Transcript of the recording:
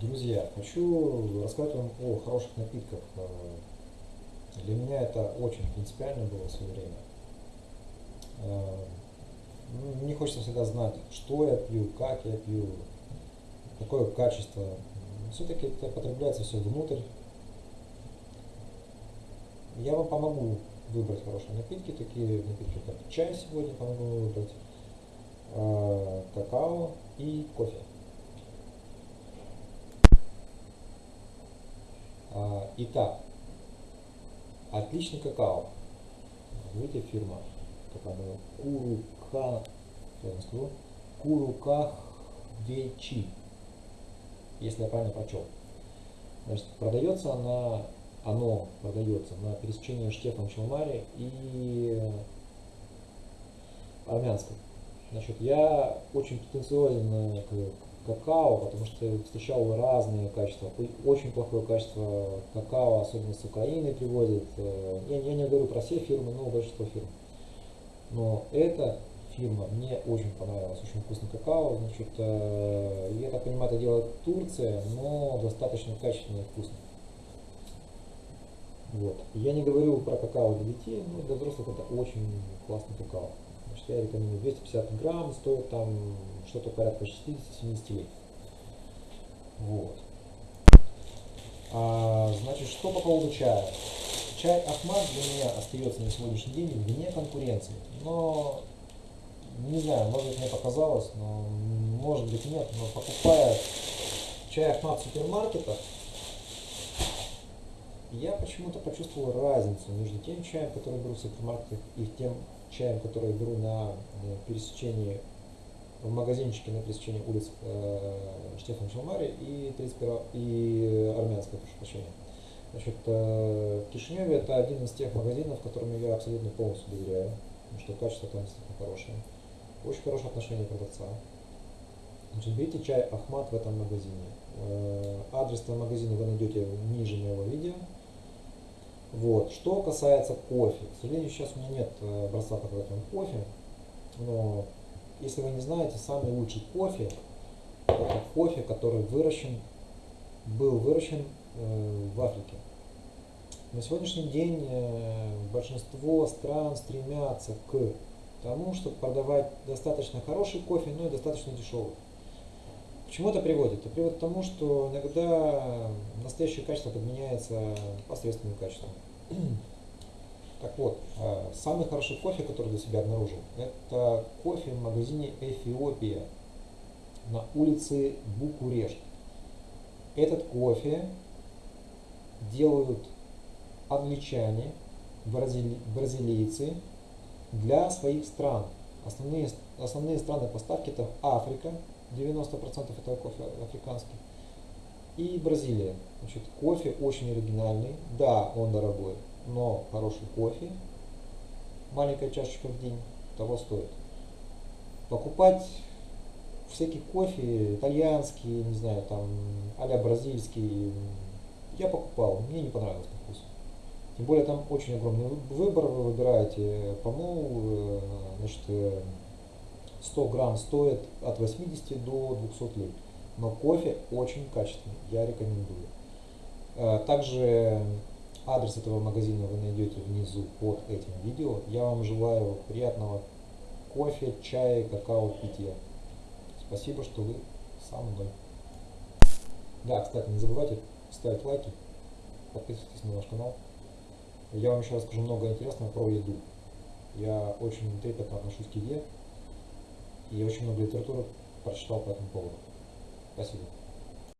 Друзья, хочу рассказать вам о хороших напитках. Э, для меня это очень принципиально было в свое время. Э, мне хочется всегда знать, что я пью, как я пью, какое качество. Все-таки это потребляется все внутрь. Я вам помогу выбрать хорошие напитки, такие напитки, как чай сегодня помогу выбрать, э, какао и кофе. А, итак, отличный какао. Видите, фирма, как она, Курука, скажу, Куруках Вечи, если я правильно прочел. Значит, продается она, оно продается на пересечении Штефан Челмари и армянской. Значит, я очень претенциозен к какао, потому что встречал разные качества. Очень плохое качество какао, особенно с Украины привозят. Э, я, я не говорю про все фирмы, но большинство фирм. Но эта фирма мне очень понравилась, очень вкусный какао. Значит, э, я так понимаю, это делает Турция, но достаточно качественно и вкусно. Вот. Я не говорю про какао для детей, но для взрослых это очень классный какао. Я рекомендую 250 грамм, стоит там что-то порядка 60-70 лет. Вот. А, значит, что по поводу чая? Чай Ахмад для меня остается на сегодняшний день вне конкуренции. Но, не знаю, может быть мне показалось, но может быть нет, но покупая чай Ахмад в супермаркетах, я почему-то почувствовал разницу между тем чаем, который беру в супермаркетах, и тем чаем, который беру на э, пересечении в магазинчике на пересечении улиц э, Штефан Шалмари и, 31, и Армянская, прошу прощения. Значит, э, в Кишиневе это один из тех магазинов, которым я абсолютно полностью доверяю, потому что качество там действительно хорошее. Очень хорошее отношение продавца. Значит, берите чай Ахмат в этом магазине. Э, адрес этого магазина вы найдете ниже моего видео. Вот. Что касается кофе. К сожалению, сейчас у меня нет э, образца показателя кофе, но если вы не знаете, самый лучший кофе это кофе, который выращен, был выращен э, в Африке. На сегодняшний день э, большинство стран стремятся к тому, чтобы продавать достаточно хороший кофе, но и достаточно дешевый. Чему это приводит? Это приводит к тому, что иногда настоящее качество подменяется посредственным качеством. Так вот, э, самый хороший кофе, который для себя обнаружил, это кофе в магазине Эфиопия на улице Букурешт. Этот кофе делают англичане, бразилийцы для своих стран. Основные, основные страны поставки это Африка, 90% этого кофе африканский, и Бразилия. Значит, кофе очень оригинальный, да, он дорогой, но хороший кофе, маленькая чашечка в день, того стоит. Покупать всякий кофе, итальянский, не знаю, там, а бразильский, я покупал, мне не понравилось по вкусу. Тем более там очень огромный выбор, вы выбираете помол, э, значит, 100 грамм стоит от 80 до 200 лет. Но кофе очень качественный, я рекомендую. Э, также Адрес этого магазина вы найдете внизу под этим видео. Я вам желаю приятного кофе, чая, какао, питья. Спасибо, что вы со мной. Да, кстати, не забывайте ставить лайки, подписывайтесь на наш канал. Я вам еще расскажу много интересного про еду. Я очень трепетно отношусь к еде и очень много литературы прочитал по этому поводу. Спасибо.